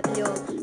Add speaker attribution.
Speaker 1: Gracias, Dios.